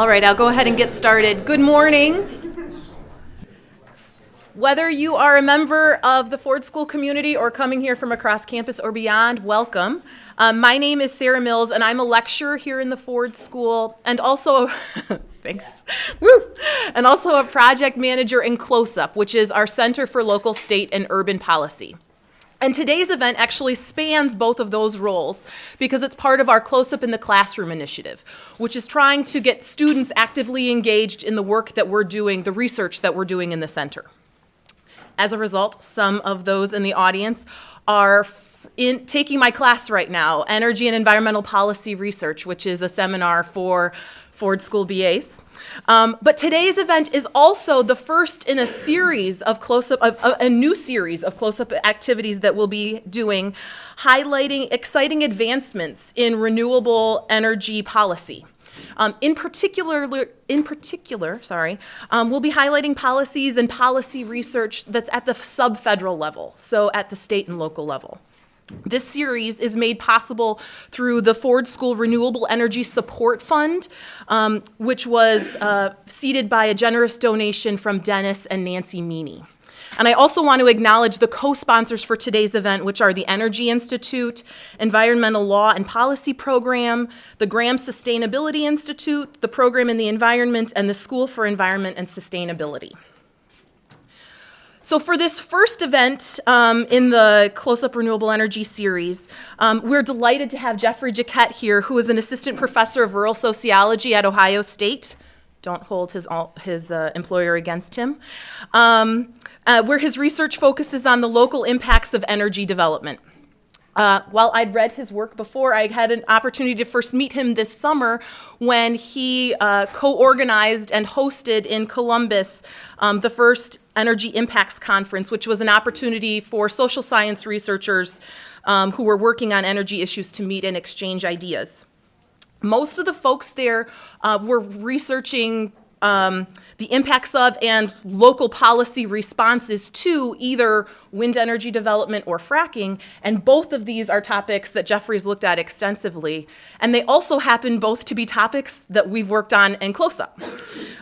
All right, I'll go ahead and get started. Good morning. Whether you are a member of the Ford School community or coming here from across campus or beyond, welcome. Um, my name is Sarah Mills, and I'm a lecturer here in the Ford School, and also, thanks, woo, and also a project manager in CLOSUP, which is our Center for Local, State, and Urban Policy. And today's event actually spans both of those roles because it's part of our CLOSUP in the Classroom initiative, which is trying to get students actively engaged in the work that we're doing, the research that we're doing in the center. As a result, some of those in the audience are in taking my class right now, Energy and Environmental Policy Research, which is a seminar for Ford School BAs. Um, but today's event is also the first in a series of CLOSUP, of, a new series of CLOSUP activities that we'll be doing, highlighting exciting advancements in renewable energy policy. Um, in particular, in particular, sorry, um, we'll be highlighting policies and policy research that's at the sub-federal level, so at the state and local level. This series is made possible through the Ford School Renewable Energy Support Fund, um, which was uh, seeded by a generous donation from Dennis and Nancy Meany. And I also want to acknowledge the co-sponsors for today's event, which are the Energy Institute, Environmental Law and Policy Program, the Graham Sustainability Institute, the Program in the Environment, and the School for Environment and Sustainability. So for this first event um, in the CLOSUP Renewable Energy series, um, we're delighted to have Jeffrey Jacquet here, who is an assistant professor of rural sociology at Ohio State. Don't hold his, his uh, employer against him. Um, uh, where his research focuses on the local impacts of energy development. Uh, while I'd read his work before, I had an opportunity to first meet him this summer when he uh, co-organized and hosted in Columbus um, the first Energy Impacts Conference, which was an opportunity for social science researchers um, who were working on energy issues to meet and exchange ideas. Most of the folks there uh, were researching um, the impacts of and local policy responses to either wind energy development or fracking. And both of these are topics that Jeffrey's looked at extensively. And they also happen both to be topics that we've worked on in CLOSUP.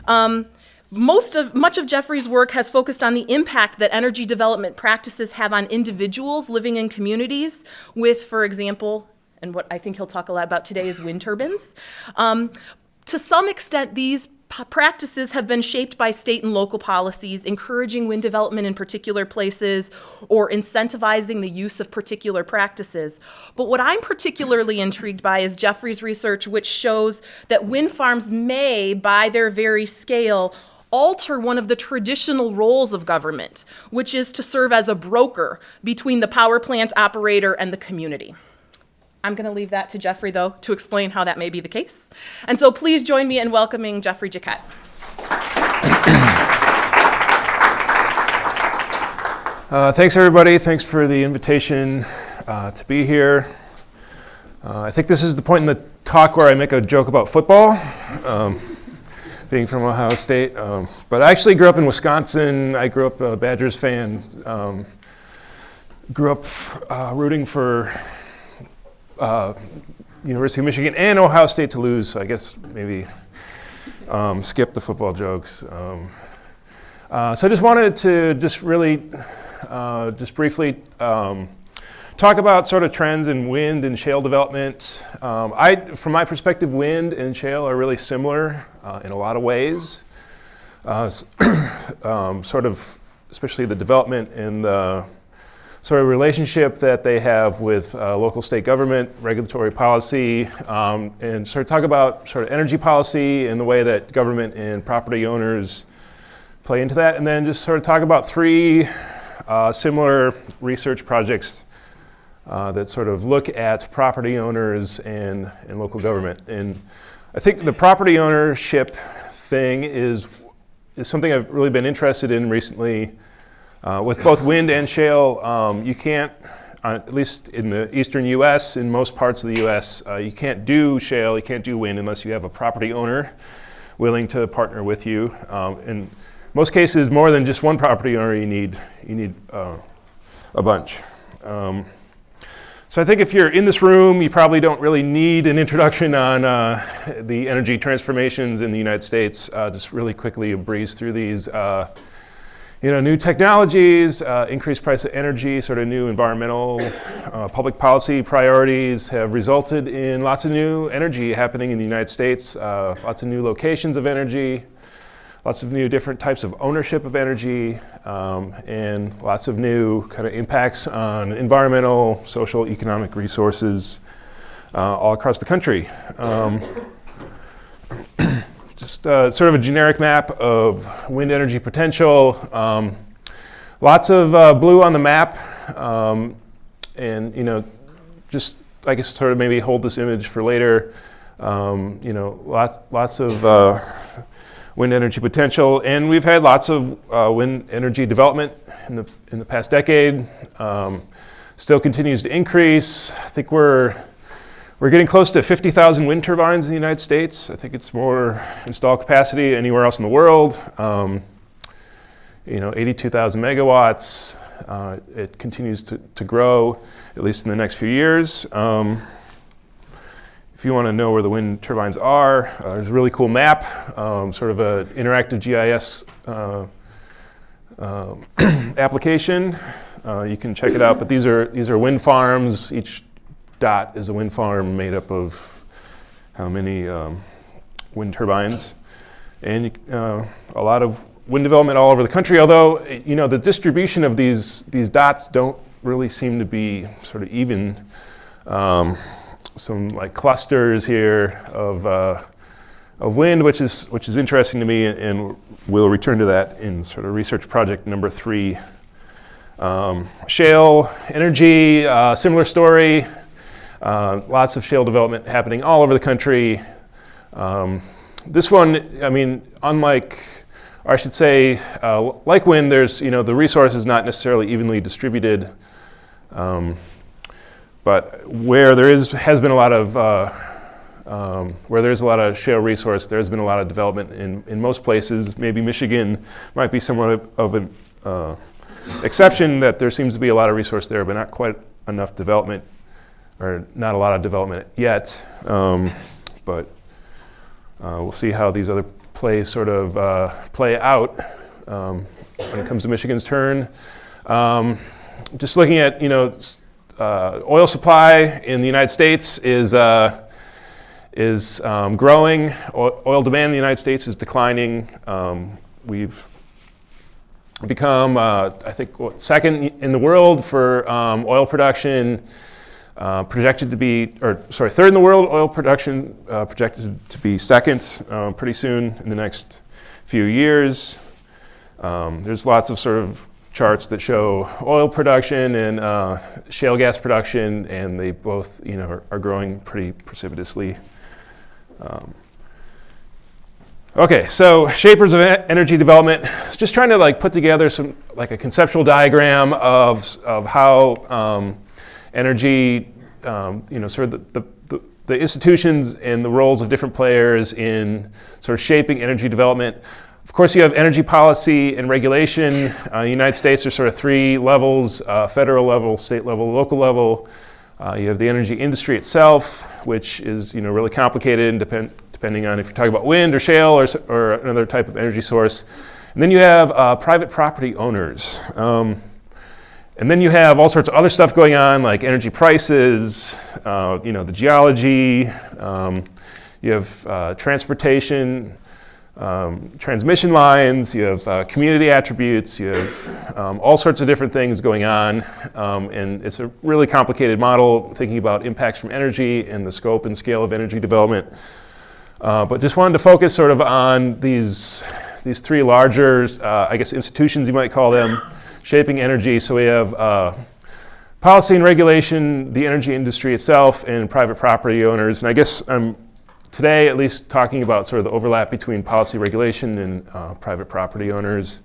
Um, most of, much of Jeffrey's work has focused on the impact that energy development practices have on individuals living in communities with, for example, and what I think he'll talk a lot about today is wind turbines. Um, to some extent, these practices have been shaped by state and local policies, encouraging wind development in particular places or incentivizing the use of particular practices. But what I'm particularly intrigued by is Jeffrey's research, which shows that wind farms may, by their very scale, alter one of the traditional roles of government, which is to serve as a broker between the power plant operator and the community. I'm going to leave that to Jeffrey, though, to explain how that may be the case. And so please join me in welcoming Jeffrey Jacquet. Uh, thanks, everybody. Thanks for the invitation uh, to be here. Uh, I think this is the point in the talk where I make a joke about football, um, being from Ohio State. Um, but I actually grew up in Wisconsin. I grew up a Badgers fan. Um, grew up uh, rooting for uh, University of Michigan and Ohio State to lose. So I guess maybe um, skip the football jokes. Um, uh, so I just wanted to just really, uh, just briefly um, talk about sort of trends in wind and shale development. Um, I, from my perspective, wind and shale are really similar uh, in a lot of ways. Uh, um, sort of, especially the development in the sort of relationship that they have with uh, local state government, regulatory policy, um, and sort of talk about sort of energy policy and the way that government and property owners play into that, and then just sort of talk about three uh, similar research projects uh, that sort of look at property owners and, and local government. And I think the property ownership thing is, is something I've really been interested in recently uh, with both wind and shale, um, you can't, uh, at least in the eastern US, in most parts of the US, uh, you can't do shale, you can't do wind unless you have a property owner willing to partner with you. Um, in most cases, more than just one property owner, you need, you need uh, a bunch. Um, So I think if you're in this room, you probably don't really need an introduction on uh, the energy transformations in the United States. Uh, just really quickly breeze through these. Uh, you know, new technologies, uh, increased price of energy, sort of new environmental, uh, public policy priorities have resulted in lots of new energy happening in the United States, uh, lots of new locations of energy, lots of new different types of ownership of energy, um, and lots of new kind of impacts on environmental, social, economic resources uh, all across the country. Um, just uh, sort of a generic map of wind energy potential. Um, lots of uh, blue on the map, um, and you know, just I guess sort of maybe hold this image for later. Um, you know, lots lots of uh, wind energy potential, and we've had lots of uh, wind energy development in the in the past decade. Um, still continues to increase. I think we're we're getting close to 50,000 wind turbines in the United States. I think it's more installed capacity anywhere else in the world. Um, you know, 82,000 megawatts. Uh, it continues to, to grow, at least in the next few years. Um, if you want to know where the wind turbines are, uh, there's a really cool map, um, sort of an interactive GIS uh, um, application. Uh, you can check it out, but these are, these are wind farms. Each dot is a wind farm made up of how many um, wind turbines. And uh, a lot of wind development all over the country, although you know the distribution of these, these dots don't really seem to be sort of even. Um, some like clusters here of, uh, of wind, which is, which is interesting to me, and we'll return to that in sort of research project number three. Um, shale energy, uh, similar story. Uh, lots of shale development happening all over the country. Um, this one, I mean, unlike, or I should say, uh, like wind, there's, you know, the resource is not necessarily evenly distributed. Um, but where there is, has been a lot of, uh, um, where there's a lot of shale resource, there's been a lot of development in, in most places. Maybe Michigan might be somewhat of an uh, exception that there seems to be a lot of resource there, but not quite enough development or not a lot of development yet, um, but uh, we'll see how these other plays sort of uh, play out um, when it comes to Michigan's turn. Um, just looking at, you know, uh, oil supply in the United States is, uh, is um, growing. O oil demand in the United States is declining. Um, we've become, uh, I think, second in the world for um, oil production uh, projected to be, or sorry, third in the world, oil production uh, projected to be second uh, pretty soon in the next few years. Um, there's lots of sort of charts that show oil production and uh, shale gas production, and they both, you know, are, are growing pretty precipitously. Um, okay, so shapers of energy development. Just trying to like put together some like a conceptual diagram of of how um, energy, um, you know, sort of the, the, the, institutions and the roles of different players in sort of shaping energy development. Of course, you have energy policy and regulation. Uh, the United States, there's sort of three levels, uh, federal level, state level, local level. Uh, you have the energy industry itself, which is you know, really complicated and depend, depending on if you're talking about wind or shale or, or another type of energy source. And then you have uh, private property owners. Um, and then you have all sorts of other stuff going on, like energy prices, uh, you know, the geology. Um, you have uh, transportation, um, transmission lines. You have uh, community attributes. You have um, all sorts of different things going on, um, and it's a really complicated model thinking about impacts from energy and the scope and scale of energy development. Uh, but just wanted to focus sort of on these these three larger, uh, I guess, institutions you might call them shaping energy. So we have uh, policy and regulation, the energy industry itself, and private property owners. And I guess I'm today at least talking about sort of the overlap between policy regulation and uh, private property owners.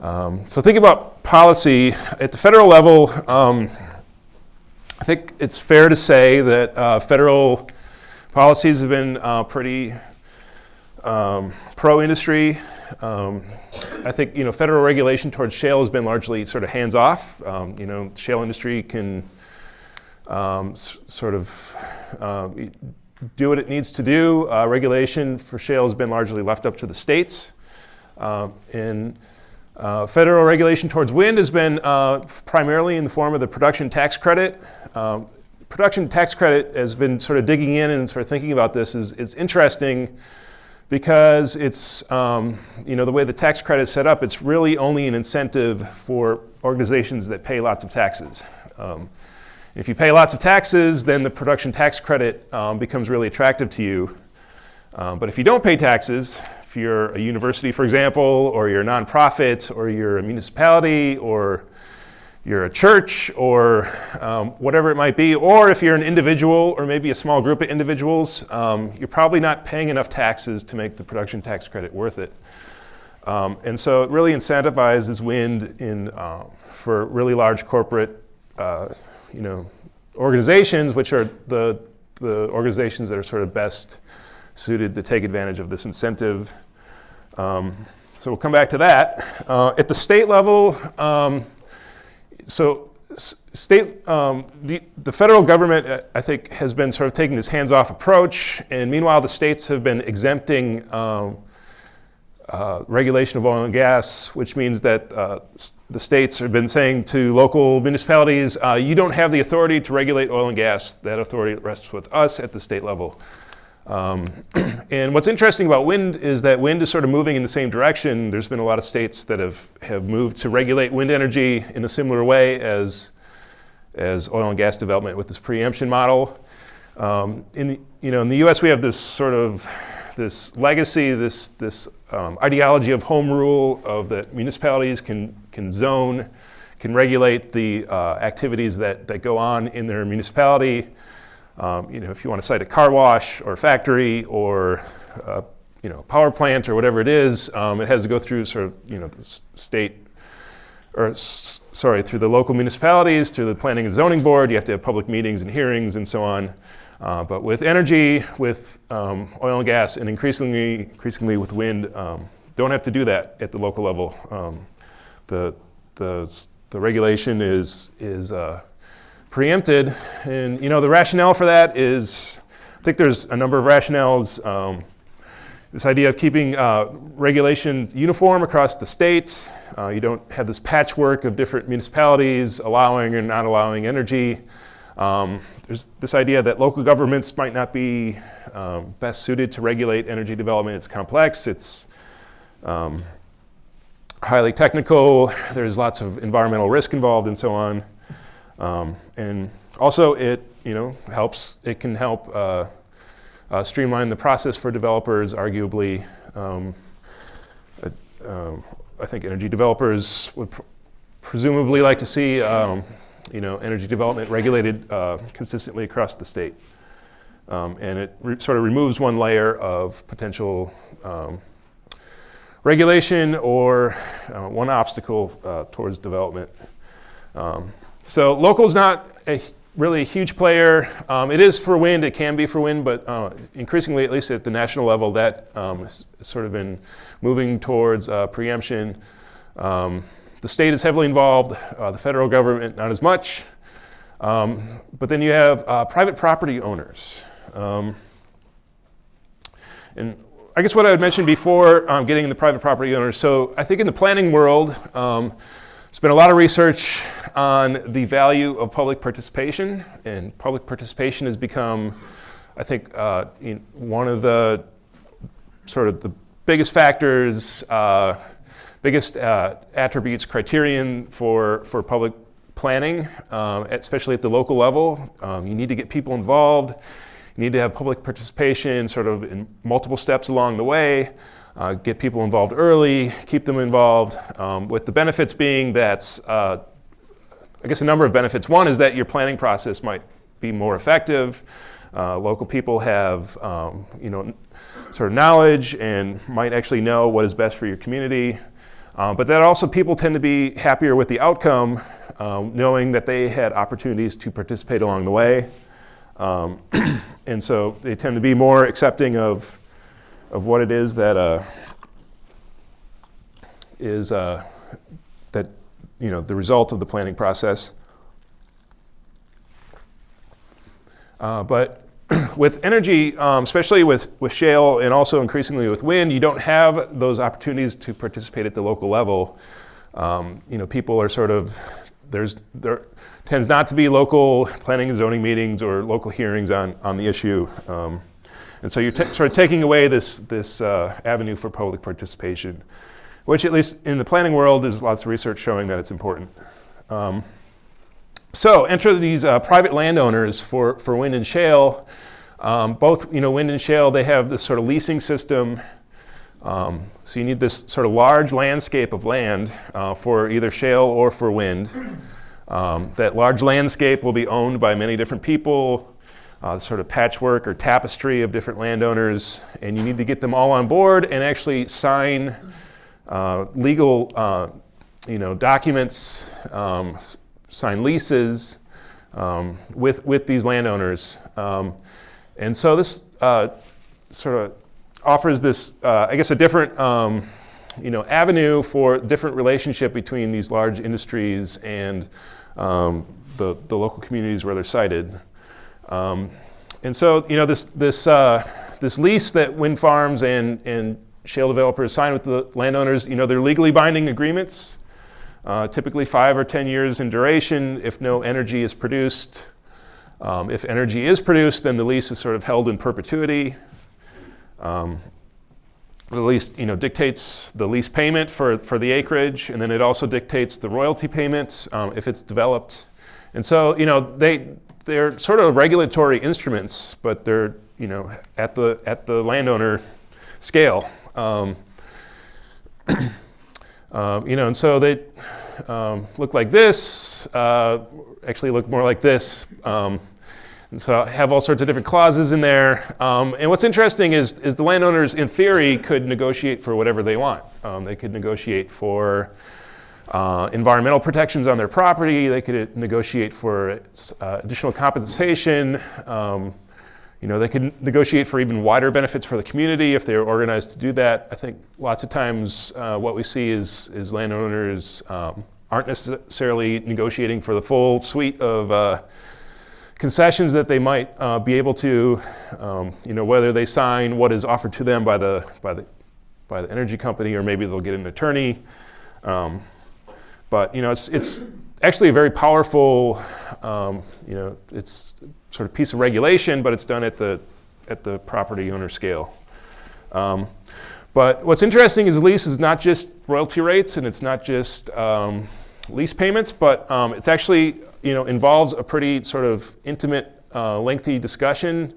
Um, so think about policy at the federal level. Um, I think it's fair to say that uh, federal policies have been uh, pretty um, pro-industry. Um, I think you know federal regulation towards shale has been largely sort of hands off. Um, you know, shale industry can um, sort of um, do what it needs to do. Uh, regulation for shale has been largely left up to the states. Um, and uh, federal regulation towards wind has been uh, primarily in the form of the production tax credit. Um, production tax credit has been sort of digging in and sort of thinking about this is it's interesting because it's um, you know the way the tax credit is set up it's really only an incentive for organizations that pay lots of taxes um, if you pay lots of taxes then the production tax credit um, becomes really attractive to you um, but if you don't pay taxes if you're a university for example or you're a nonprofit or you're a municipality or you're a church or um, whatever it might be, or if you're an individual or maybe a small group of individuals, um, you're probably not paying enough taxes to make the production tax credit worth it. Um, and so it really incentivizes wind in, uh, for really large corporate uh, you know, organizations, which are the, the organizations that are sort of best suited to take advantage of this incentive. Um, so we'll come back to that. Uh, at the state level, um, so state, um, the, the federal government, uh, I think, has been sort of taking this hands-off approach, and meanwhile, the states have been exempting um, uh, regulation of oil and gas, which means that uh, the states have been saying to local municipalities, uh, you don't have the authority to regulate oil and gas. That authority rests with us at the state level. Um, and what's interesting about wind is that wind is sort of moving in the same direction. There's been a lot of states that have, have moved to regulate wind energy in a similar way as, as oil and gas development with this preemption model. Um, in, the, you know, in the US, we have this sort of this legacy, this, this um, ideology of home rule, of that municipalities can, can zone, can regulate the uh, activities that, that go on in their municipality. Um, you know, if you want to site a car wash or factory or uh, you know power plant or whatever it is, um, it has to go through sort of you know state or sorry through the local municipalities, through the planning and zoning board. You have to have public meetings and hearings and so on. Uh, but with energy, with um, oil and gas, and increasingly, increasingly with wind, um, don't have to do that at the local level. Um, the, the, the regulation is, is uh, preempted. And you know, the rationale for that is, I think there's a number of rationales. Um, this idea of keeping uh, regulation uniform across the states. Uh, you don't have this patchwork of different municipalities allowing or not allowing energy. Um, there's this idea that local governments might not be um, best suited to regulate energy development. It's complex. It's um, highly technical. There's lots of environmental risk involved and so on. Um, and also it, you know, helps, it can help uh, uh, streamline the process for developers, arguably. Um, uh, um, I think energy developers would pr- presumably like to see, um, you know, energy development regulated uh, consistently across the state. Um, and it sort of removes one layer of potential um, regulation or uh, one obstacle uh, towards development. Um, so local is not a really a huge player. Um, it is for wind, it can be for wind, but uh, increasingly, at least at the national level, that um, has sort of been moving towards uh, preemption. The state is heavily involved, uh, the federal government not as much. Um, but then you have uh, private property owners. Um, and I guess what I would mention before um, getting into private property owners, so I think in the planning world, um, there's been a lot of research on the value of public participation, and public participation has become, I think, uh, one of the sort of the biggest factors, uh, biggest uh, attributes, criterion for, for public planning, um, especially at the local level. Um, you need to get people involved. You need to have public participation sort of in multiple steps along the way. Uh, get people involved early, keep them involved, um, with the benefits being that, uh, I guess a number of benefits. One is that your planning process might be more effective. Uh, local people have, um, you know, sort of knowledge and might actually know what is best for your community. Uh, but that also people tend to be happier with the outcome, um, knowing that they had opportunities to participate along the way. Um, and so they tend to be more accepting of of what it is that uh, is uh, that you know the result of the planning process. Uh, but with energy, um, especially with, with shale and also increasingly with wind, you don't have those opportunities to participate at the local level. Um, you know, people are sort of, there's, there tends not to be local planning and zoning meetings or local hearings on, on the issue. Um, and so you're sort of taking away this, this uh, avenue for public participation, which at least in the planning world, there's lots of research showing that it's important. Um, so enter these uh, private landowners for, for wind and shale. Um, both, you know, wind and shale, they have this sort of leasing system. Um, so you need this sort of large landscape of land uh, for either shale or for wind. Um, that large landscape will be owned by many different people, uh, sort of patchwork or tapestry of different landowners, and you need to get them all on board and actually sign uh, legal, uh, you know, documents, um, sign leases um, with, with these landowners. Um, and so this uh, sort of offers this, uh, I guess, a different um, you know, avenue for different relationship between these large industries and um, the, the local communities where they're sited. Um, and so, you know, this, this, uh, this lease that wind farms and, and shale developers sign with the landowners, you know, they're legally binding agreements uh, typically five or 10 years in duration if no energy is produced. Um, if energy is produced, then the lease is sort of held in perpetuity. Um, the lease you know, dictates the lease payment for, for the acreage, and then it also dictates the royalty payments um, if it's developed. And so, you know, they, they're sort of regulatory instruments, but they're, you know, at the, at the landowner scale. Um, Um, you know, and so they um, look like this, uh, actually look more like this. Um, and so I have all sorts of different clauses in there. Um, and what's interesting is, is the landowners, in theory, could negotiate for whatever they want. Um, they could negotiate for uh, environmental protections on their property. They could negotiate for uh, additional compensation. You know, they could negotiate for even wider benefits for the community if they're organized to do that. I think lots of times uh, what we see is, is landowners um, aren't necessarily negotiating for the full suite of uh, concessions that they might uh, be able to, um, you know, whether they sign what is offered to them by the, by the, by the energy company or maybe they'll get an attorney. Um, but, you know, it's, it's actually a very powerful, um, you know, it's sort of piece of regulation, but it's done at the, at the property owner scale. Um, but what's interesting is lease is not just royalty rates and it's not just um, lease payments, but um, it's actually you know involves a pretty sort of intimate, uh, lengthy discussion.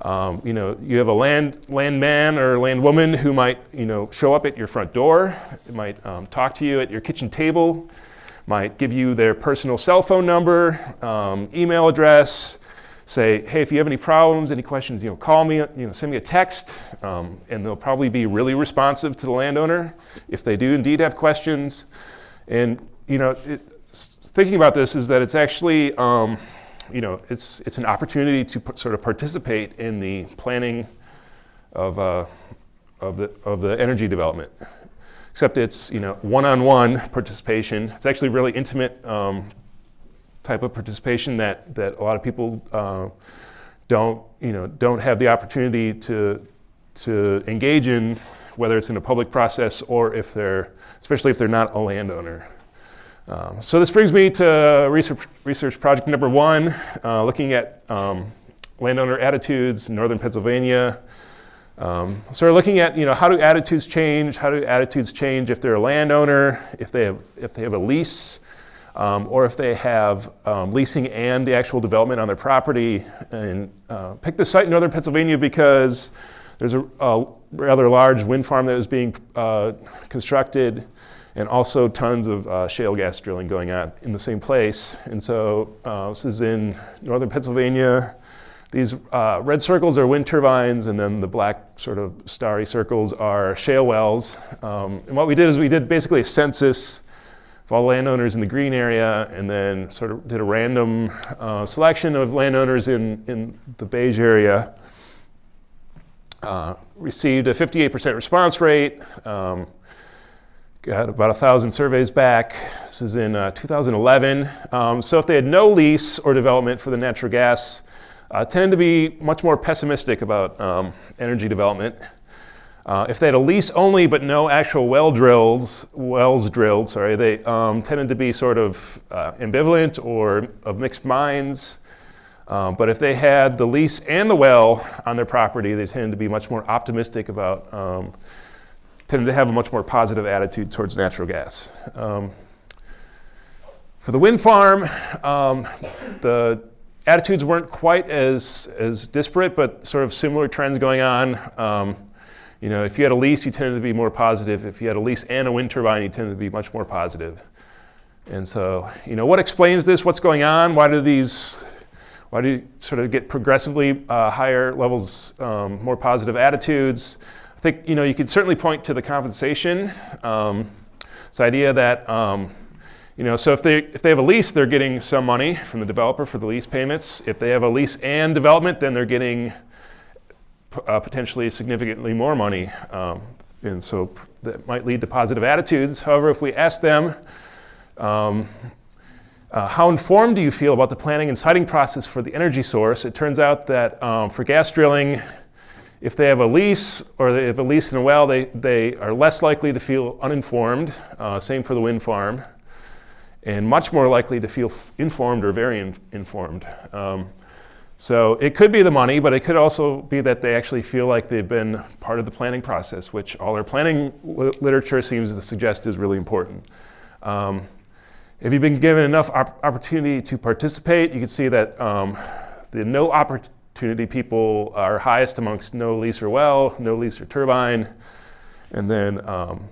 Um, you know, you have a land land man or land woman who might you know show up at your front door, might um, talk to you at your kitchen table, might give you their personal cell phone number, um, email address, say, hey, if you have any problems, any questions, you know, call me, you know, send me a text, um, and they'll probably be really responsive to the landowner if they do indeed have questions. And you know, it, thinking about this is that it's actually, um, you know, it's it's an opportunity to sort of participate in the planning of uh, of the of the energy development. Except it's you know one-on-one participation. It's actually really intimate um, type of participation that, that a lot of people uh, don't, you know, don't have the opportunity to, to engage in, whether it's in a public process or if they're, especially if they're not a landowner. Um, so this brings me to research, research project number one, uh, looking at um, landowner attitudes in northern Pennsylvania. Um, so we're looking at, you know, how do attitudes change? How do attitudes change if they're a landowner, if they have, if they have a lease, um, or if they have um, leasing and the actual development on their property. And uh, pick the site in northern Pennsylvania because there's a, a rather large wind farm that is being uh, constructed and also tons of uh, shale gas drilling going on in the same place. And so uh, this is in northern Pennsylvania. These uh, red circles are wind turbines, and then the black sort of starry circles are shale wells. Um, and what we did is we did basically a census of all landowners in the green area, and then sort of did a random uh, selection of landowners in, in the beige area. Uh, received a 58% response rate. Um, got about a thousand surveys back. This is in uh, 2011. Um, so if they had no lease or development for the natural gas uh, tended to be much more pessimistic about um, energy development. Uh, if they had a lease only but no actual well drills, wells drilled, sorry, they um, tended to be sort of uh, ambivalent or of mixed minds. Um, but if they had the lease and the well on their property, they tended to be much more optimistic about, um, tended to have a much more positive attitude towards natural gas. Um, for the wind farm, um, the attitudes weren't quite as, as disparate, but sort of similar trends going on. You know, if you had a lease, you tended to be more positive. If you had a lease and a wind turbine, you tended to be much more positive. And so, you know, what explains this? What's going on? Why do these, why do you sort of get progressively uh, higher levels, um, more positive attitudes? I think, you know, you could certainly point to the compensation. Um, this idea that, um, you know, so if they, if they have a lease, they're getting some money from the developer for the lease payments. If they have a lease and development, then they're getting uh, potentially significantly more money. Um, and so that might lead to positive attitudes. However, if we ask them, um, uh, how informed do you feel about the planning and siting process for the energy source? It turns out that um, for gas drilling, if they have a lease or they have a lease in a well, they, they are less likely to feel uninformed. Uh, same for the wind farm. And much more likely to feel informed or very in informed. Um, so it could be the money, but it could also be that they actually feel like they've been part of the planning process, which all our planning literature seems to suggest is really important. Um, if you've been given enough op opportunity to participate, you can see that um, the no opportunity people are highest amongst no lease or well, no lease or turbine, and then um,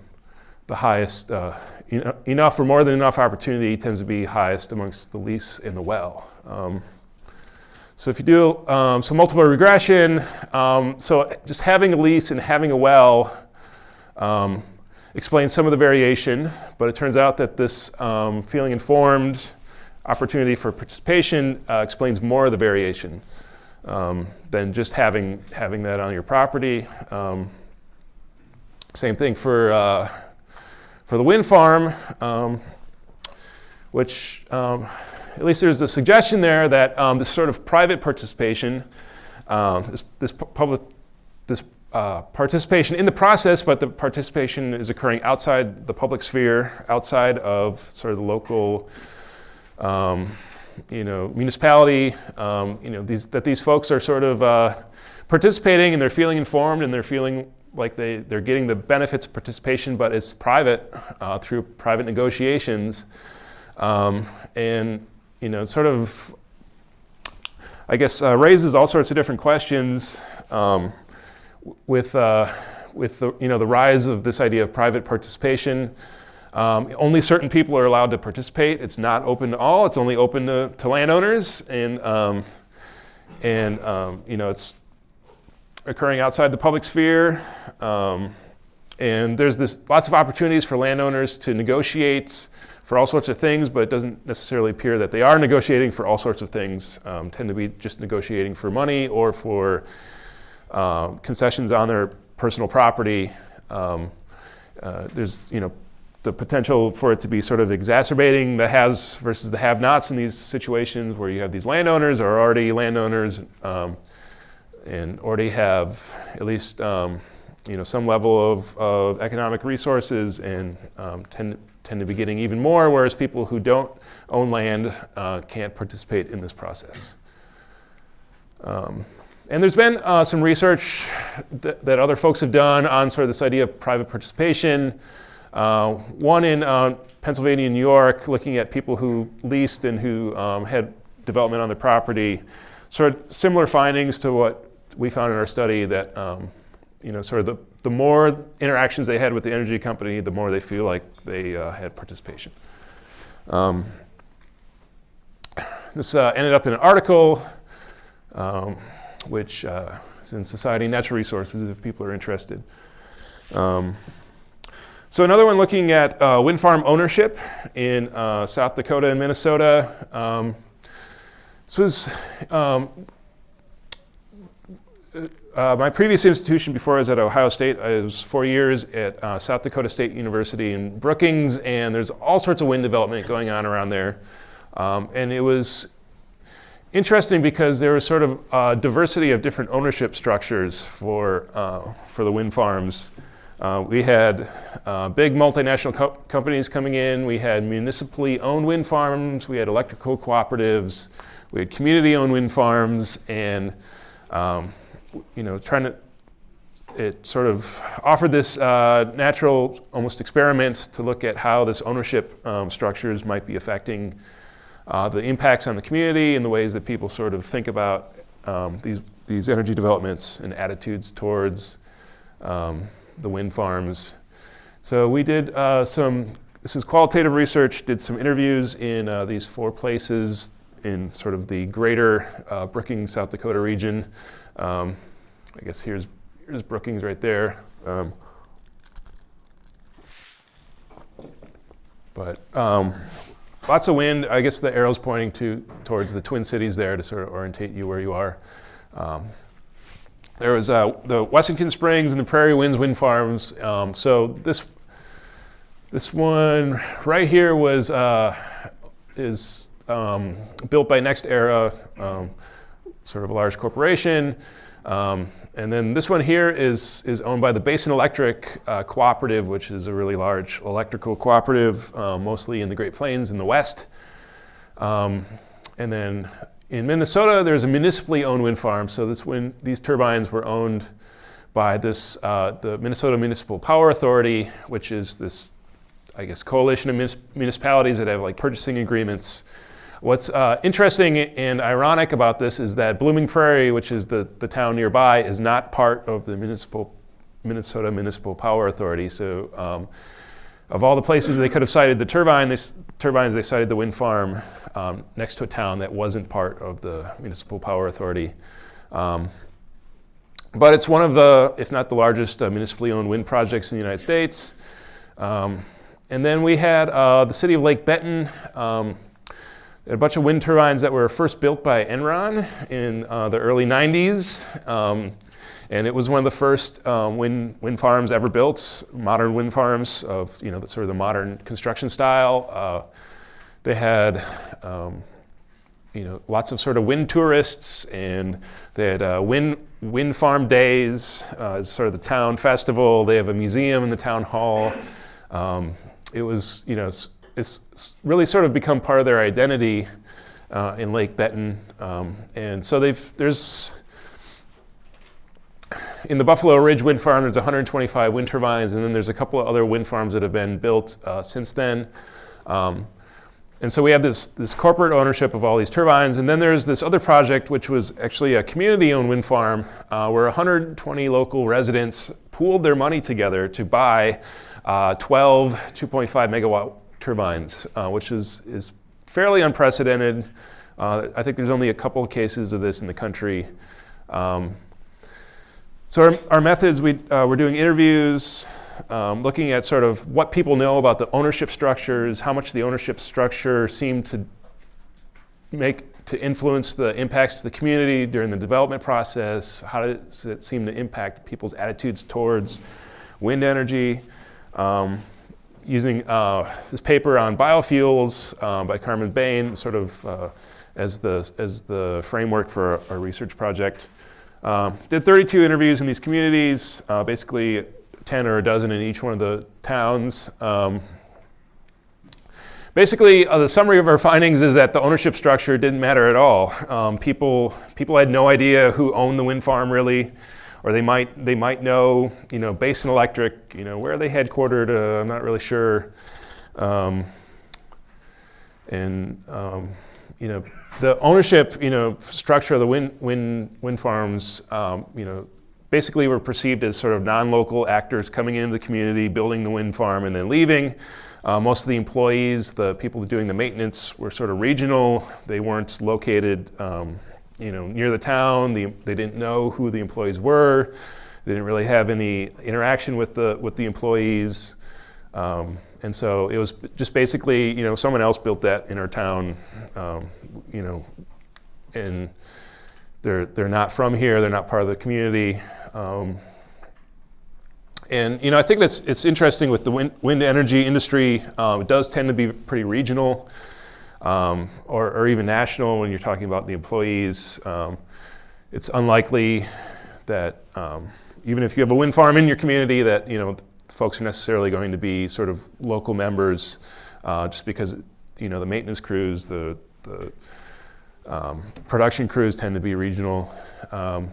the highest, uh, enough or more than enough opportunity tends to be highest amongst the lease and the well. So if you do um, some multiple regression, um, so just having a lease and having a well um, explains some of the variation, but it turns out that this um, feeling informed opportunity for participation uh, explains more of the variation um, than just having, having that on your property. Um, same thing for, uh, for the wind farm, which at least there's a suggestion there that um, this sort of private participation, um, this, this public, this uh, participation in the process, but the participation is occurring outside the public sphere, outside of sort of the local, um, you know, municipality. Um, you know, these, that these folks are sort of uh, participating and they're feeling informed and they're feeling like they, they're getting the benefits of participation, but it's private uh, through private negotiations. Um, and you know, sort of, I guess, uh, raises all sorts of different questions um, with, uh, with the, you know, the rise of this idea of private participation. Um, only certain people are allowed to participate. It's not open to all. It's only open to, to landowners. And, um, and um, you know, it's occurring outside the public sphere. Um, and there's this, lots of opportunities for landowners to negotiate for all sorts of things, but it doesn't necessarily appear that they are negotiating for all sorts of things. Um, tend to be just negotiating for money or for uh, concessions on their personal property. Um, uh, there's, you know, the potential for it to be sort of exacerbating the haves versus the have-nots in these situations where you have these landowners or already landowners um, and already have at least um, you know some level of, of economic resources and um, tend tend to be getting even more, whereas people who don't own land uh, can't participate in this process. Um, and there's been uh, some research that, other folks have done on sort of this idea of private participation. Uh, one in uh, Pennsylvania and New York, looking at people who leased and who um, had development on their property. Sort of similar findings to what we found in our study that um, you know, sort of the, the more interactions they had with the energy company, the more they feel like they uh, had participation. Um, this uh, ended up in an article, um, which uh, is in Society Natural Resources if people are interested. Um, so another one looking at uh, wind farm ownership in uh, South Dakota and Minnesota. Um, this was um, uh, my previous institution before I was at Ohio State, I was four years at uh, South Dakota State University in Brookings, and there's all sorts of wind development going on around there. Um, and it was interesting because there was sort of a diversity of different ownership structures for, uh, for the wind farms. Uh, we had uh, big multinational co companies coming in. We had municipally owned wind farms. We had electrical cooperatives. We had community-owned wind farms, and um, you know, trying to it sort of offered this uh, natural, almost experiment to look at how this ownership um, structures might be affecting uh, the impacts on the community and the ways that people sort of think about um, these, these energy developments and attitudes towards um, the wind farms. So we did uh, some, this is qualitative research, did some interviews in uh, these four places in sort of the greater uh, Brookings, South Dakota region. Um, I guess here's, here's Brookings right there. Um, but um, lots of wind. I guess the arrow's pointing to towards the Twin Cities there to sort of orientate you where you are. Um, there was uh, the Wessington Springs and the Prairie Winds wind farms. Um, so this this one right here was uh, is um, built by NextEra, um, sort of a large corporation. Um, and then this one here is, is owned by the Basin Electric uh, Cooperative, which is a really large electrical cooperative, uh, mostly in the Great Plains in the west. Um, and then in Minnesota, there's a municipally owned wind farm. So this wind, these turbines were owned by this, uh, the Minnesota Municipal Power Authority, which is this, I guess, coalition of municipalities that have like purchasing agreements What's uh, interesting and ironic about this is that Blooming Prairie, which is the, the town nearby, is not part of the municipal, Minnesota Municipal Power Authority. So um, of all the places they could have sited the turbine, they, turbines, they sited the wind farm um, next to a town that wasn't part of the Municipal Power Authority. Um, but it's one of the, if not the largest uh, municipally owned wind projects in the United States. Um, and then we had uh, the city of Lake Benton. A bunch of wind turbines that were first built by Enron in uh, the early 90s. Um, and it was one of the first um, wind, wind farms ever built, modern wind farms of you know, the, sort of the modern construction style. Uh, they had um, you know, lots of sort of wind tourists and they had uh, wind, wind farm days, uh, sort of the town festival. They have a museum in the town hall. Um, it was, you know, it's really sort of become part of their identity uh, in Lake Benton. Um, and so they've, there's, in the Buffalo Ridge wind farm, there's 125 wind turbines, and then there's a couple of other wind farms that have been built uh, since then. Um, and so we have this, this corporate ownership of all these turbines, and then there's this other project, which was actually a community-owned wind farm, uh, where 120 local residents pooled their money together to buy uh, 12 2.5 megawatt turbines, uh, which is, is fairly unprecedented. Uh, I think there's only a couple of cases of this in the country. Um, so our, our, methods, we, uh, we're doing interviews, um, looking at sort of what people know about the ownership structures, how much the ownership structure seemed to make to influence the impacts to the community during the development process, how does it seem to impact people's attitudes towards wind energy. Um, using uh, this paper on biofuels uh, by Carmen Bain, sort of uh, as, the, as the framework for our research project. Um, did 32 interviews in these communities, uh, basically 10 or a dozen in each one of the towns. Um, basically, uh, the summary of our findings is that the ownership structure didn't matter at all. Um, people, people had no idea who owned the wind farm really or they might they might know you know Basin Electric, you know where are they headquartered? Uh, I'm not really sure. Um, and um, you know the ownership you know structure of the wind wind wind farms um, you know basically were perceived as sort of non-local actors coming into the community, building the wind farm, and then leaving. Uh, most of the employees, the people doing the maintenance, were sort of regional. They weren't located um, you know, near the town. The, they didn't know who the employees were. They didn't really have any interaction with the, with the employees. Um, and so it was just basically, you know, someone else built that in our town, um, you know, and they're, they're not from here, they're not part of the community. Um, and, you know, I think that's, it's interesting with the wind, wind energy industry, um, it does tend to be pretty regional. Um, or, or, even national when you're talking about the employees. Um, it's unlikely that um, even if you have a wind farm in your community that you know folks are necessarily going to be sort of local members uh, just because you know the maintenance crews, the, the um, production crews tend to be regional. Um,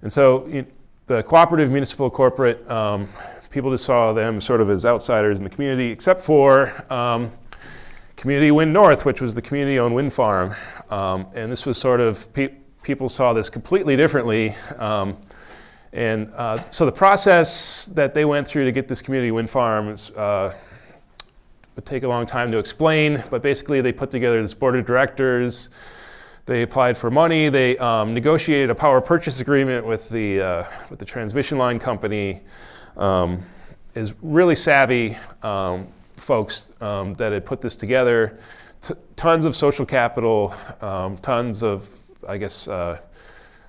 and so the cooperative, municipal, corporate, people just saw them sort of as outsiders in the community, except for um, Community Wind North, which was the community-owned wind farm. Um, and this was sort of, pe people saw this completely differently. Um, and uh, so the process that they went through to get this community wind farm is, uh, would take a long time to explain, but basically they put together this board of directors, they applied for money, they um, negotiated a power purchase agreement with the, uh, with the transmission line company, um, is really savvy um, folks um, that had put this together, T tons of social capital, um, tons of, I guess, uh,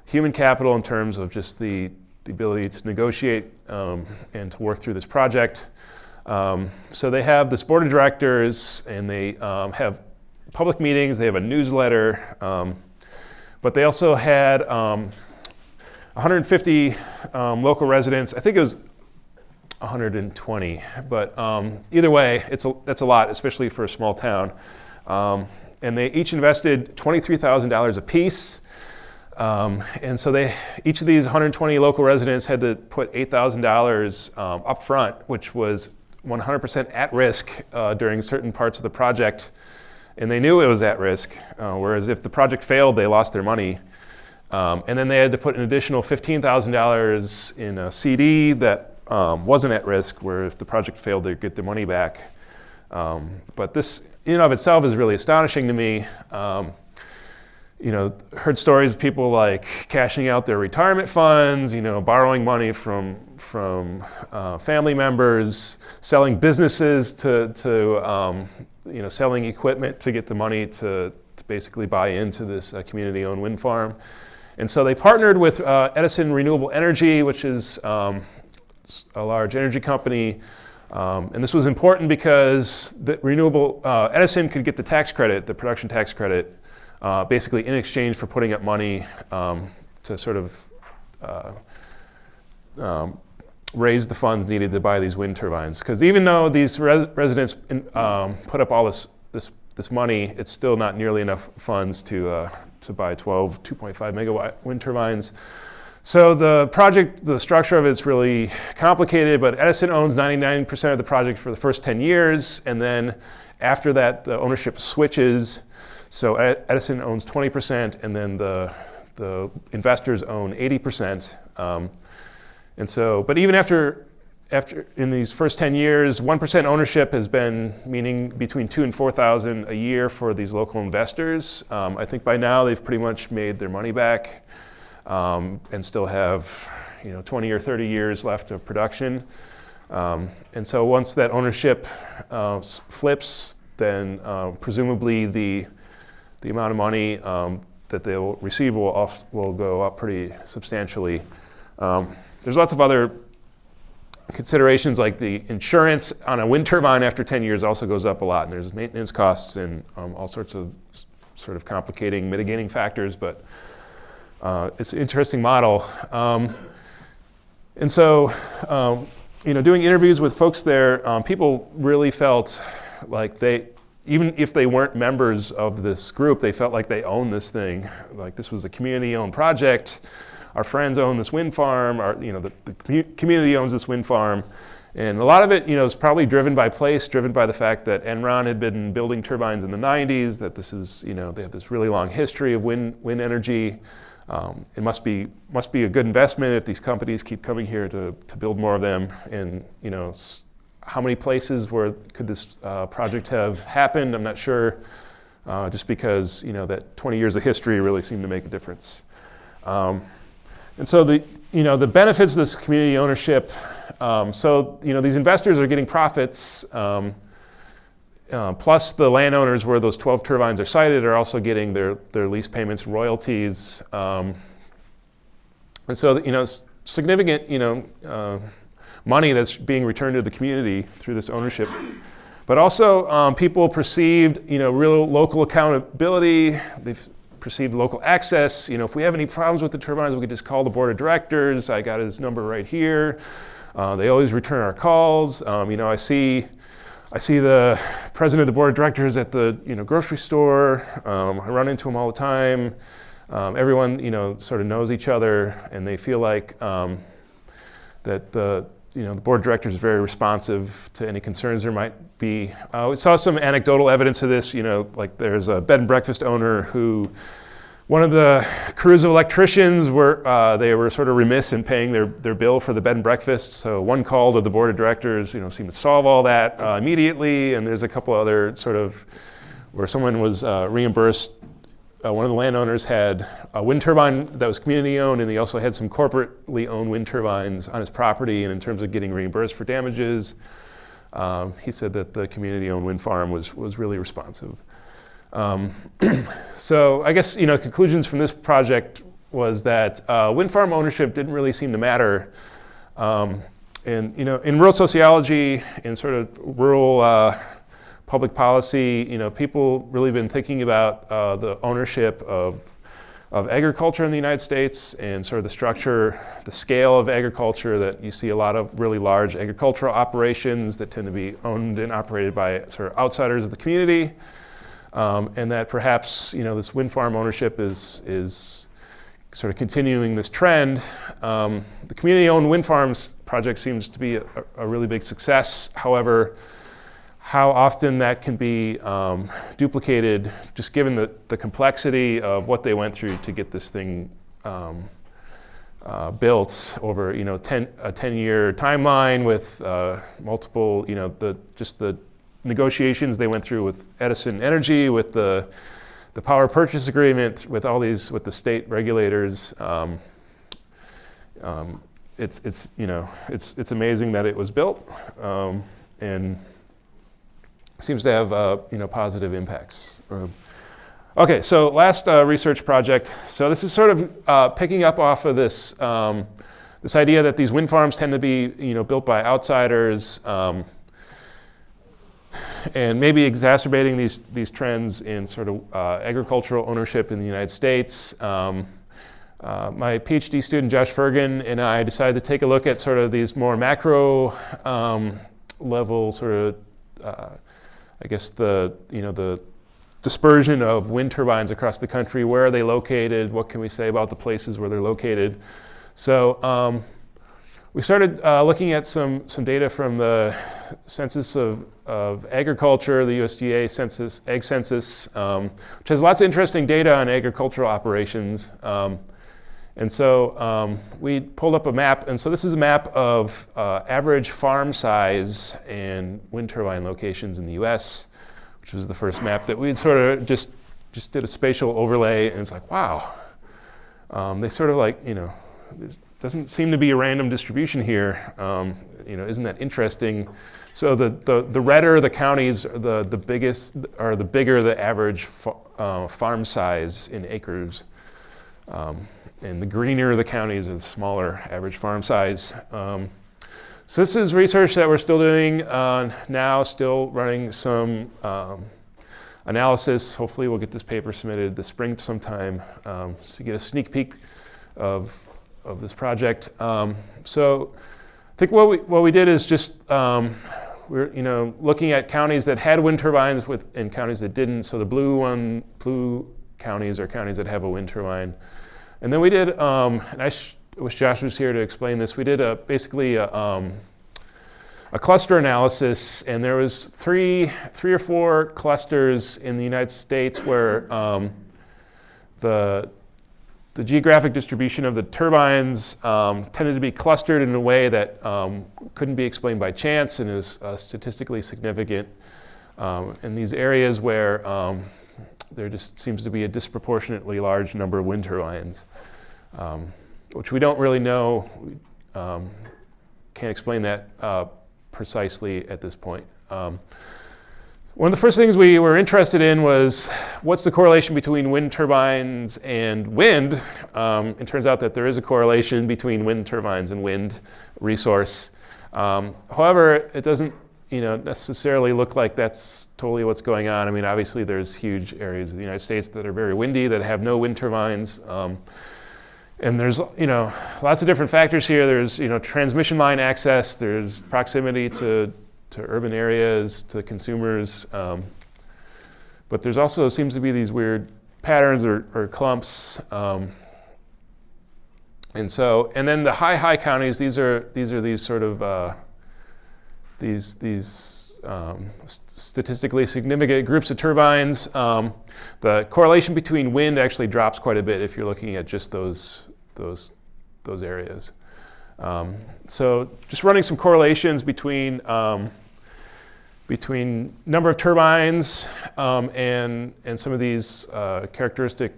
human capital in terms of just the the ability to negotiate um, and to work through this project. Um, so they have this board of directors and they um, have public meetings, they have a newsletter, um, but they also had 150 um, um, local residents. I think it was 120, but either way, it's a, that's a lot, especially for a small town. and they each invested $23,000 apiece. Um, and so they, each of these 120 local residents had to put $8,000 um, up front, which was 100% at risk uh, during certain parts of the project. And they knew it was at risk, uh, whereas if the project failed, they lost their money. Um, and then they had to put an additional $15,000 in a CD that um, wasn't at risk, where if the project failed, they'd get their money back. Um, but this in and of itself is really astonishing to me. Um, you know, heard stories of people like cashing out their retirement funds, you know, borrowing money from, from uh, family members, selling businesses to, to um, you know, selling equipment to get the money to, to basically buy into this uh, community-owned wind farm. And so they partnered with uh, Edison Renewable Energy, which is um, a large energy company. Um, and this was important because the renewable, uh, Edison could get the tax credit, the production tax credit, uh, basically in exchange for putting up money um, to sort of uh, um, raise the funds needed to buy these wind turbines. Because even though these res residents in, um, put up all this, this, this money, it's still not nearly enough funds to, uh, to buy 12 2.5 megawatt wind turbines. So the project, the structure of it is really complicated, but Edison owns 99% of the project for the first 10 years, and then after that, the ownership switches so Edison owns 20%, and then the, the investors own 80%. Um, and so, but even after, after in these first 10 years, 1% ownership has been meaning between two and 4,000 a year for these local investors. Um, I think by now they've pretty much made their money back um, and still have you know, 20 or 30 years left of production. Um, and so once that ownership uh, flips, then uh, presumably the the amount of money um, that they'll receive will, off, will go up pretty substantially. Um, there's lots of other considerations like the insurance on a wind turbine after 10 years also goes up a lot and there's maintenance costs and um, all sorts of sort of complicating mitigating factors but uh, it's an interesting model. Um, and so, um, you know, doing interviews with folks there, um, people really felt like they, even if they weren't members of this group, they felt like they owned this thing. Like this was a community-owned project. Our friends own this wind farm. Our, you know, the, the community owns this wind farm. And a lot of it, you know, is probably driven by place, driven by the fact that Enron had been building turbines in the 90s, that this is, you know, they have this really long history of wind, wind energy. Um, it must be, must be a good investment if these companies keep coming here to, to build more of them. And, you know, how many places where could this uh, project have happened? I'm not sure, uh, just because you know that 20 years of history really seemed to make a difference. Um, and so the you know the benefits of this community ownership. Um, so you know these investors are getting profits. Um, uh, plus the landowners where those 12 turbines are sited are also getting their, their lease payments royalties. Um, and so, you know, significant, you know, uh, money that's being returned to the community through this ownership But also, um, people perceived, you know, real local accountability. They've perceived local access. You know, if we have any problems with the turbines, we could just call the board of directors. I got his number right here. Uh, they always return our calls. Um, you know, I see, I see the president of the board of directors at the you know grocery store. Um, I run into him all the time. Um, everyone, you know, sort of knows each other, and they feel like um, that the you know, the board of directors is very responsive to any concerns there might be. Uh, we saw some anecdotal evidence of this, you know, like there's a bed and breakfast owner who, one of the crews of electricians were, uh, they were sort of remiss in paying their, their bill for the bed and breakfast. So one call to the board of directors, you know, seemed to solve all that uh, immediately. And there's a couple other sort of, where someone was uh, reimbursed uh, one of the landowners had a wind turbine that was community owned, and he also had some corporately owned wind turbines on his property. And in terms of getting reimbursed for damages, um, he said that the community owned wind farm was, was really responsive. Um, so I guess you know conclusions from this project was that uh, wind farm ownership didn't really seem to matter. Um, and you know, in rural sociology, in sort of rural uh, public policy, you know, people really been thinking about uh, the ownership of, of agriculture in the United States and sort of the structure, the scale of agriculture that you see a lot of really large agricultural operations that tend to be owned and operated by sort of outsiders of the community. Um, and that perhaps, you know, this wind farm ownership is, is sort of continuing this trend. Um, the community-owned wind farms project seems to be a, a really big success. However, how often that can be um, duplicated, just given the, the complexity of what they went through to get this thing um, uh, built over, you know, 10, a 10-year timeline with uh, multiple, you know, the, just the negotiations they went through with Edison Energy, with the, the power purchase agreement, with all these, with the state regulators. Um, um it's, it's, you know, it's, it's amazing that it was built. Um, and seems to have uh, you know, positive impacts. Okay, so last uh, research project. So this is sort of uh, picking up off of this, um, this idea that these wind farms tend to be you know, built by outsiders um, and maybe exacerbating these, these trends in sort of uh, agricultural ownership in the United States. Um, uh, my PhD student Josh Fergan and I decided to take a look at sort of these more macro um, level sort of uh, I guess the, you know, the dispersion of wind turbines across the country. Where are they located? What can we say about the places where they're located? So um, we started uh, looking at some, some data from the Census of, of Agriculture, the USDA Census, Ag Census, um, which has lots of interesting data on agricultural operations. Um, and so um, we pulled up a map, and so this is a map of uh, average farm size and wind turbine locations in the US, which was the first map that we sort of just, just did a spatial overlay, and it's like, wow. Um, they sort of like, you know, doesn't seem to be a random distribution here. Um, you know, isn't that interesting? So the, the, the redder the counties, the, the biggest, or the bigger the average fa uh, farm size in acres. Um, and the greener the counties, are the smaller average farm size. Um, so this is research that we're still doing uh, now, still running some um, analysis. Hopefully we'll get this paper submitted this spring sometime um, to get a sneak peek of, of this project. Um, so I think what we, what we did is just um, we're you know looking at counties that had wind turbines with and counties that didn't. So the blue one, blue counties are counties that have a wind turbine. And then we did, um, and I wish Josh was here to explain this, we did a, basically a, um, a cluster analysis, and there was three, three or four clusters in the United States where um, the, the geographic distribution of the turbines um, tended to be clustered in a way that um, couldn't be explained by chance and is uh, statistically significant. Um, in these areas where um, there just seems to be a disproportionately large number of wind turbines, um, which we don't really know. Um, can't explain that uh, precisely at this point. One of the first things we were interested in was what's the correlation between wind turbines and wind? Um, it turns out that there is a correlation between wind turbines and wind resource. Um, however, it doesn't you know, necessarily look like that's totally what's going on. I mean, obviously there's huge areas of the United States that are very windy that have no wind turbines. Um, and there's, you know, lots of different factors here. There's, you know, transmission line access. There's proximity to, to urban areas, to consumers. Um, but there's also seems to be these weird patterns or, or clumps. Um, and so, and then the high, high counties, these are, these are these sort of, uh, these, these um, st- statistically significant groups of turbines. Um, the correlation between wind actually drops quite a bit if you're looking at just those, those, those areas. Um, so just running some correlations between, um, between number of turbines um, and, and some of these uh, characteristic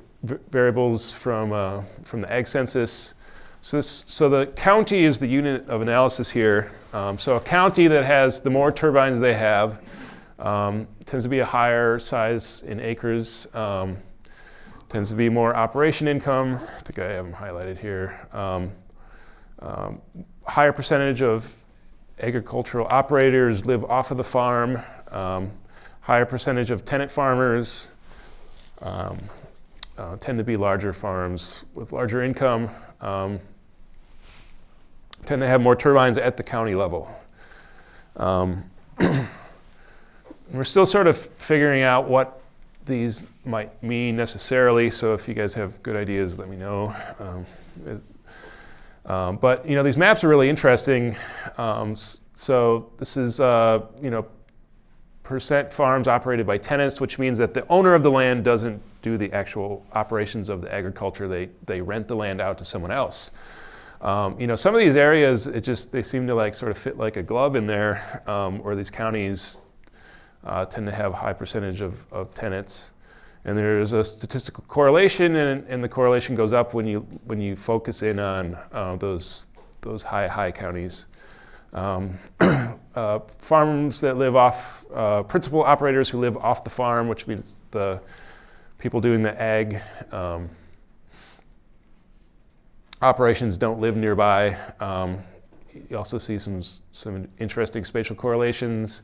variables from, uh, from the ag census. So, this, so the county is the unit of analysis here. Um, so a county that has the more turbines they have um, tends to be a higher size in acres, um, tends to be more operation income. I think I have them highlighted here. Um, um, higher percentage of agricultural operators live off of the farm, um, higher percentage of tenant farmers uh, tend to be larger farms with larger income tend to have more turbines at the county level. Um, we're still sort of figuring out what these might mean necessarily. So if you guys have good ideas, let me know. Um, um, but you know these maps are really interesting. Um, so this is uh, you know percent farms operated by tenants, which means that the owner of the land doesn't do the actual operations of the agriculture. They they rent the land out to someone else. Um, you know, some of these areas, it just they seem to like sort of fit like a glove in there, um, or these counties uh, tend to have high percentage of, of tenants. And there's a statistical correlation, and, and the correlation goes up when you when you focus in on uh, those those high high counties. Um, uh, farms that live off uh, principal operators who live off the farm, which means the people doing the ag um, operations don't live nearby. Um, you also see some, some interesting spatial correlations.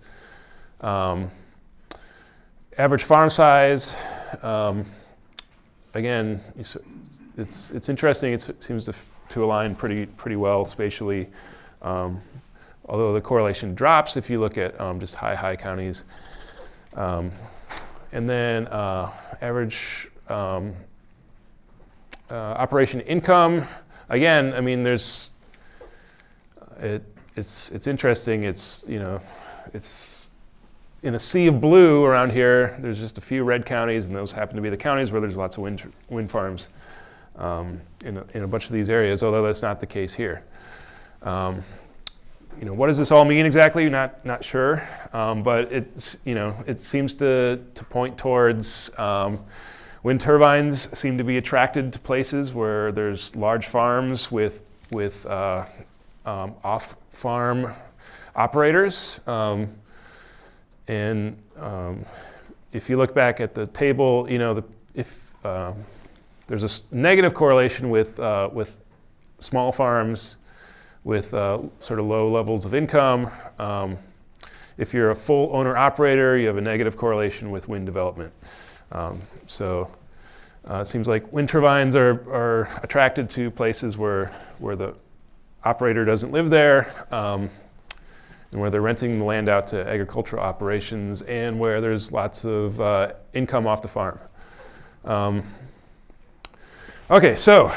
Um, average farm size, um, again, it's, it's interesting. It's, it seems to, to align pretty, pretty well spatially. Um, although the correlation drops if you look at um, just high, high counties. Um, and then uh, average uh, operation income, again, I mean, there's it, it's it's interesting. It's you know, it's in a sea of blue around here. There's just a few red counties, and those happen to be the counties where there's lots of wind wind farms um, in a, in a bunch of these areas. Although that's not the case here. Um, you know, what does this all mean exactly? Not not sure, um, but it's you know, it seems to to point towards um, Wind turbines seem to be attracted to places where there's large farms with, with uh, um, off farm operators. Um, and um, if you look back at the table, you know, the, if uh, there's a negative correlation with, uh, with small farms with uh, sort of low levels of income. Um, if you're a full owner operator, you have a negative correlation with wind development. Um, so uh, it seems like wind turbines are, are attracted to places where, where the operator doesn't live there, um, and where they're renting the land out to agricultural operations, and where there's lots of uh, income off the farm. Um, okay, so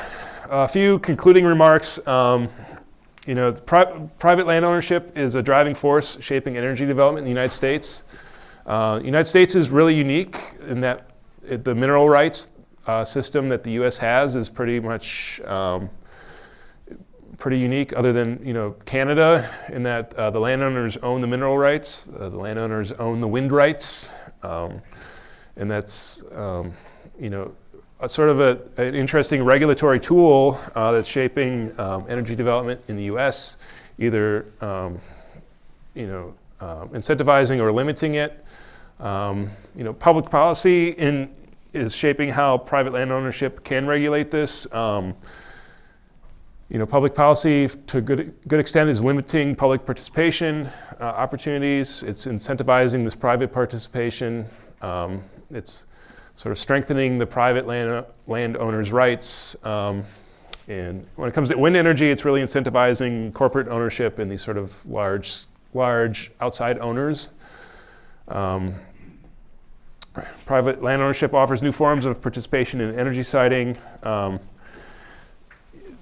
a few concluding remarks. Um, you know, pri- private land ownership is a driving force shaping energy development in the United States. Uh, the United States is really unique in that it, the mineral rights uh, system that the U.S. has is pretty much um, pretty unique, other than you know Canada, in that uh, the landowners own the mineral rights, uh, the landowners own the wind rights, um, and that's um, you know a sort of a, an interesting regulatory tool uh, that's shaping um, energy development in the U.S. Either um, you know um, incentivizing or limiting it. you know, public policy in is shaping how private land ownership can regulate this. You know, public policy to a good, good extent is limiting public participation uh, opportunities. It's incentivizing this private participation. Um, it's sort of strengthening the private land, landowners' rights. Um, and when it comes to wind energy, it's really incentivizing corporate ownership in these sort of large, large outside owners. Um, private land ownership offers new forms of participation in energy siting. Um,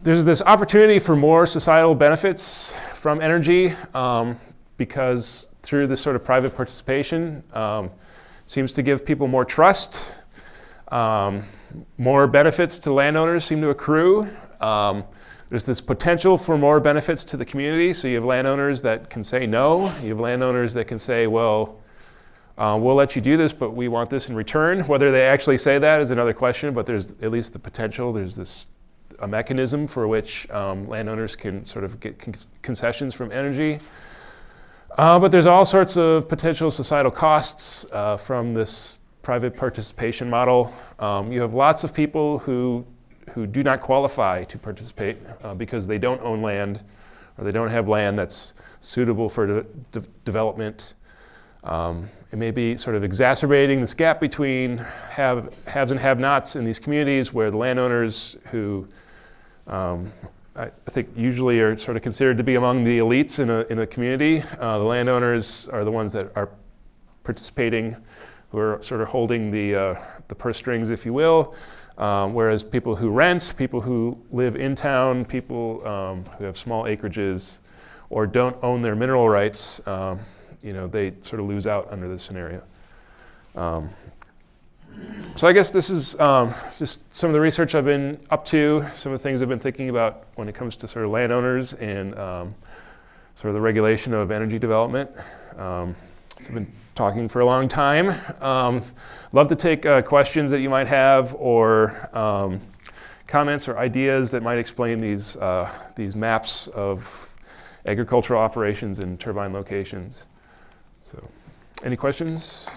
there's this opportunity for more societal benefits from energy um, because through this sort of private participation um, seems to give people more trust. Um, more benefits to landowners seem to accrue. Um, there's this potential for more benefits to the community. So you have landowners that can say no. You have landowners that can say, well, uh, we'll let you do this, but we want this in return. Whether they actually say that is another question, but there's at least the potential. There's this a mechanism for which um, landowners can sort of get con concessions from energy. Uh, but there's all sorts of potential societal costs uh, from this private participation model. Um, you have lots of people who, who do not qualify to participate uh, because they don't own land or they don't have land that's suitable for de de development. Um, it may be sort of exacerbating this gap between have, haves and have-nots in these communities where the landowners who um, I, I, think usually are sort of considered to be among the elites in a, in a community. Uh, the landowners are the ones that are participating, who are sort of holding the, uh, the purse strings, if you will. Um, whereas people who rent, people who live in town, people um, who have small acreages or don't own their mineral rights, um, you know, they sort of lose out under this scenario. Um, so I guess this is um, just some of the research I've been up to, some of the things I've been thinking about when it comes to sort of landowners and um, sort of the regulation of energy development. Um, I've been talking for a long time. Um, love to take uh, questions that you might have or um, comments or ideas that might explain these, uh, these maps of agricultural operations and turbine locations. So, any questions?